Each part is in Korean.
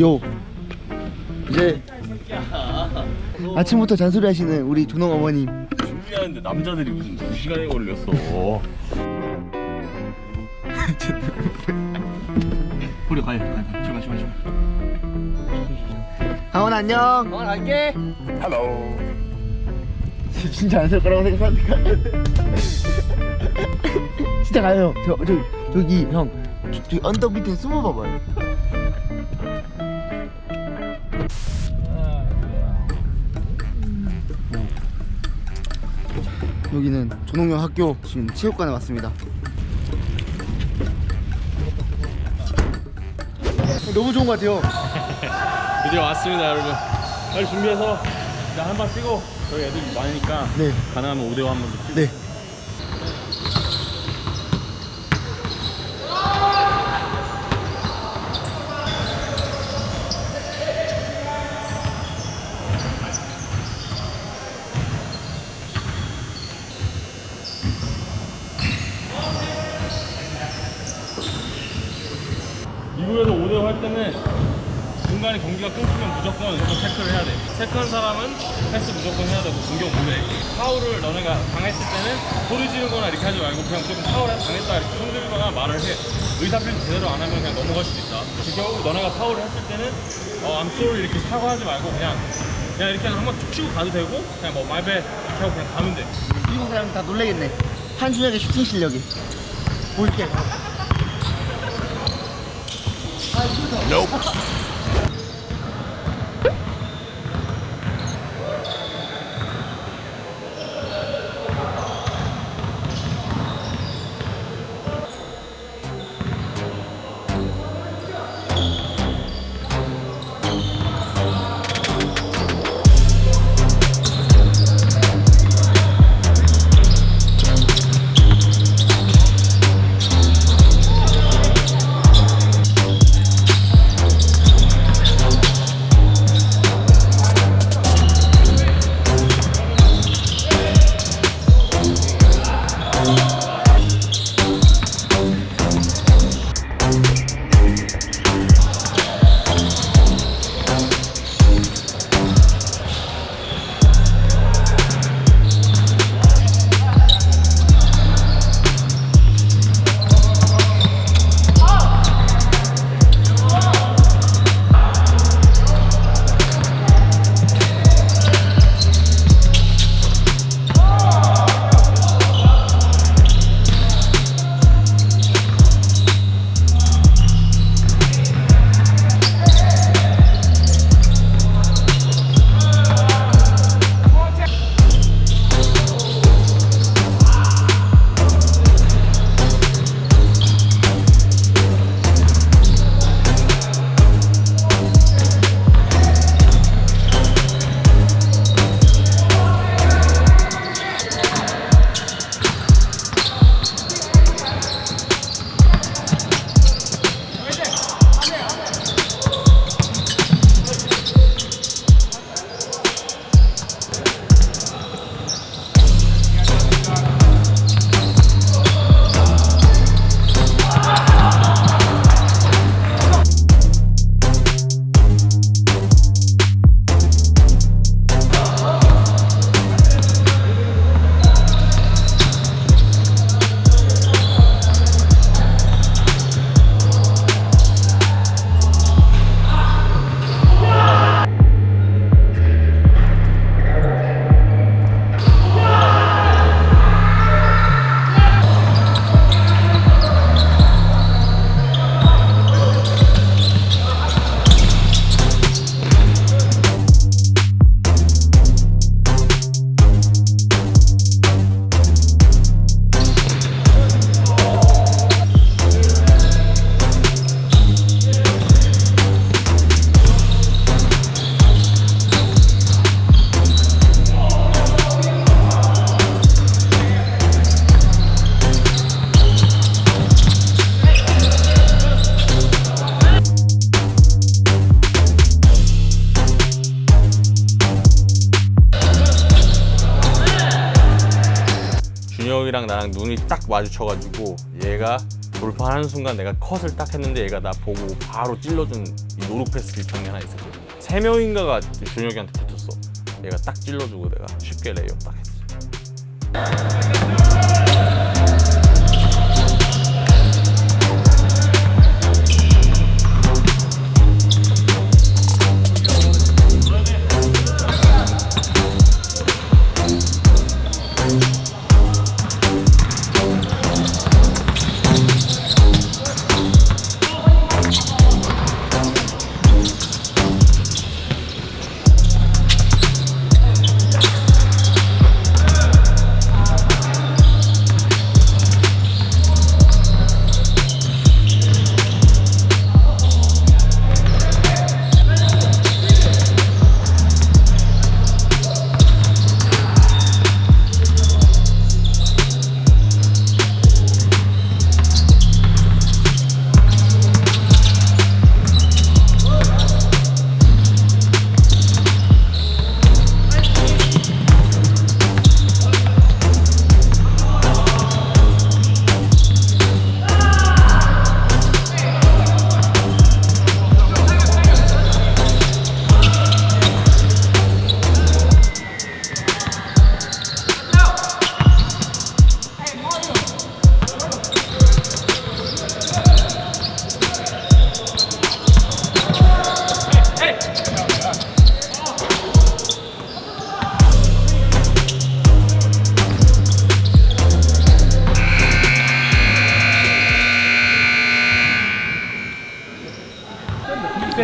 요. 이제 아침부터 잔소리 하시는 우리 조농 어머님. 준비하는데 남자들이 무슨 2시간이 걸렸어. 우리 가요 가요 출발 출발 출발. 강원 안녕. 강원 갈게. hello 진짜 안살 거라고 생각하니까 진짜 가요. 저, 저 저기 형. 저, 저기 언덕 밑에 숨어 봐봐요 여기는 조농영 학교 지금 체육관에 왔습니다. 너무 좋은 것 같아요. 드디어 왔습니다 여러분. 빨리 준비해서 일단 한번 뛰고. 저희 애들이 많으니까 네. 가능하면 5대5 한번 네. 미국에서 5대5 할 때는 중간에 경기가 끊기면 무조건 이거 체크를 해야 돼 체크한 사람은 패스 무조건 해야 되고 공격 못해 파울을 너네가 당했을 때는 소리 지르거나 이렇게 하지 말고 그냥 조금 파울 당했다 이렇게 손 들거나 말을 해 의사표시 제대로 안 하면 그냥 넘어갈 수도 있다 그 경우 너네가 파울을 했을 때는 어 I'm sorry 이렇게 사과하지 말고 그냥 그냥 이렇게 한번 툭 치고 가도 되고 그냥 뭐 말배 이렇게 하고 그냥 가면 돼 미국 사람 다 놀래겠네. 한준혁의 슈팅 실력이. 볼게. 준혁 이랑 나랑 눈이 딱 마주쳐가지고 얘가 돌파하는 순간 내가 cut을 딱 했는데 얘가 나 보고 바로 찔러준 이 no-look pass 장면 하나 있었거든. 세 명인가가 준혁이한테 붙었어. 얘가 딱 찔러주고 내가 쉽게 lay-up 딱 했어.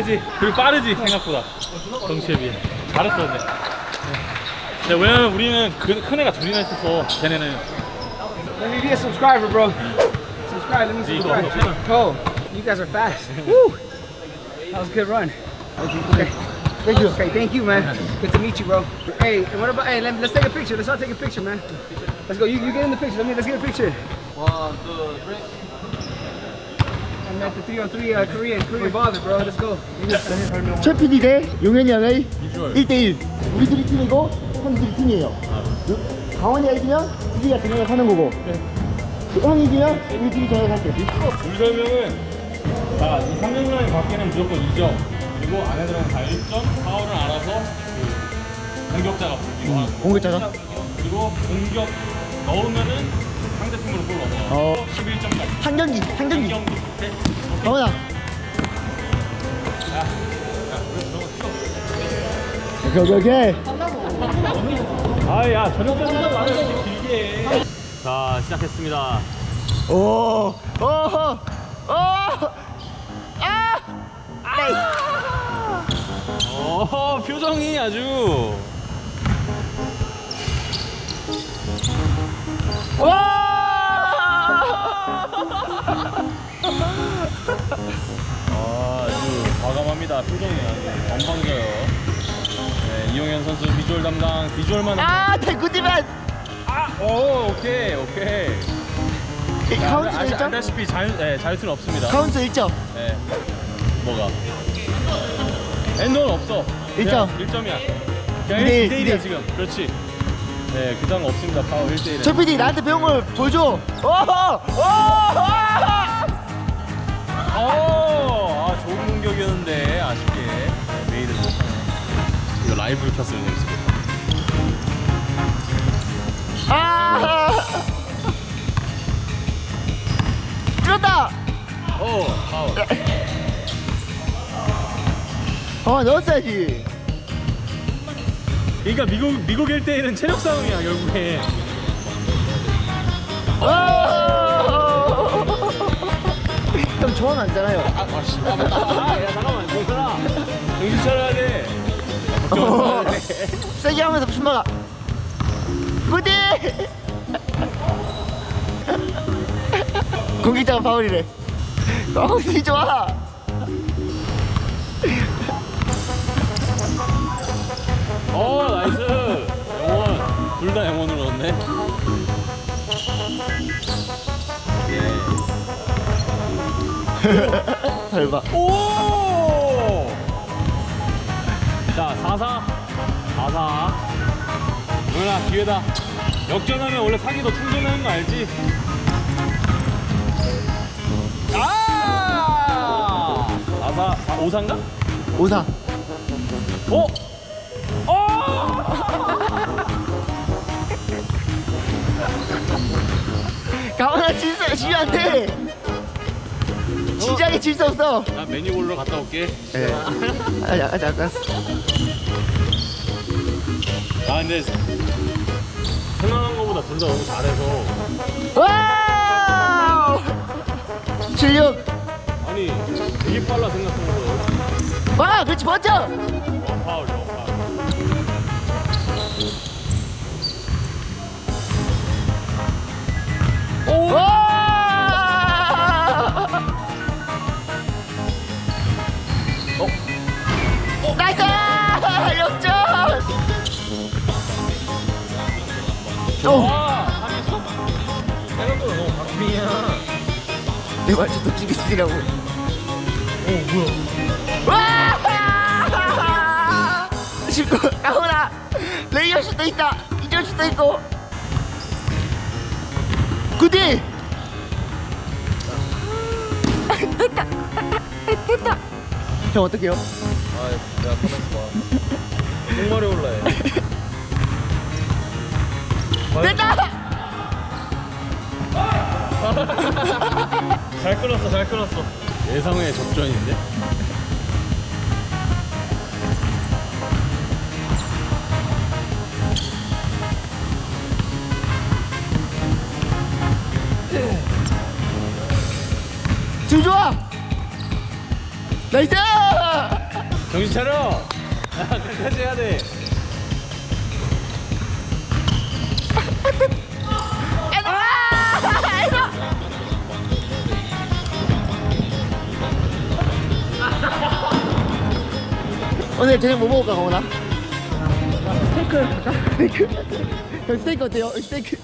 세지 그리고 빠르지 생각보다 덩치에 비해 잘했어 근데 네. 왜냐면 우리는 그, 큰 애가 둘이나 있어서 걔네는 Let me be a subscriber, bro. Subscribe, let me See, subscribe. go, go, Cole, you guys are fast. Woo! That was a good run. Okay. Thank you. Okay, thank you, man. Good to meet you, bro. Hey, and what about? Hey, let, let's take a picture. Let's all take a picture, man. Let's go. You, you get in the picture. Let me. Let's get a picture. One, two, three. I'm at the 303 uh, Korean Korean baller, bro. Let's go. 최 PD 대 용현이 형의 1대1 우리들이 팀이고 형들이 팀이에요. 강원이가 이기면 우리가 정형을 사는 거고. 형이 이기면 우리 팀이 정형을 살게 룰 설명은 자, 이 3점 라인 밖에는 무조건 2점 그리고 안에 들어가면 다 1점 파울은 알아서 그 공격자가 불기로 하고. 공격자가? 그리고 공격 넣으면은 상대팀으로 골 넘어가 어. 11점까지 한 경기 한 경기. 경기 네. 강원아 오케이 오케이 오케이 아야 저녁 때는 말을 이렇게 길게 해. 자 시작했습니다 오, 오, 오, 아. 어 표정이 아주 아, 아 주 과감합니다 표정이 아주 건방져요 네, 이용현 선수 비주얼 담당 비주얼만 아, 대구디맨. 아, 오 오케이 오케이 카운트 아시, 1점? 알다시피 자유, 네, 자유투는 없습니다 카운트 1점. 네. 뭐가? 엔드는 없어. 일점. 1점이야. 그냥 이대 일, 1대1이야 이대 일. 지금. 그렇지. 네, 그 다음 없습니다. 파워 1대1은. 최 PD 나한테 배운 걸 보여줘. 오, 오, 어, 라이브로 켰으면 재밌었겠다. 아, 들었다. 오, 파워. 어, 넣었어야지. 그러니까 미국 미국 1대1은 체력 싸움이야 결국에. 오. 형 저건 아니잖아요. 아, 아, 씨, 아. 아, 야, 잠깐만, 괜찮아. 정신 차려야 돼. 어. 세게 하면서 춤 막아. 부디. 공격자가 파울이래. 파울이 좋아. 어 나이스 영원 둘 다 영원으로 넣었네 잘 봐. 오! 자 4사 4사 누나 기회다 역전하면 원래 사기 더 충전하는 거 알지? 아! 4사, 4, 5사인가? 오사 어? 어! 강원아 질서 지면 안돼 진지하게 질수 없어 나 메뉴 보러 갔다 올게. 예 아니 아니 알았어 아 근데 생각한 거보다 둘다 너무 잘해서. wow! 76 아니 되게 빨라 생각한 와 그렇지 멋져 거. 어, 파울, 어, 파울. 와 와, 하겠어? 생각보다 너무 박빙이야. 내더 죽이시라고 어, 뭐야? 와! 쉽고 가오나 레이업 슛도 있다 이전 슛도 있고 good D 됐다 됐다 형 어떡해요? 아 내가 가만있어 정말에 올라해. 됐다 잘 끌었어, 잘 끌었어. 예상외의 접전인데? 지금 좋아 nice 정신 차려! 아, 끝까지 해야 돼. 오늘 저녁 뭐 먹을까 가오나? 스테이크 할까? 스테이크 형 스테이크 어때요? 스테이크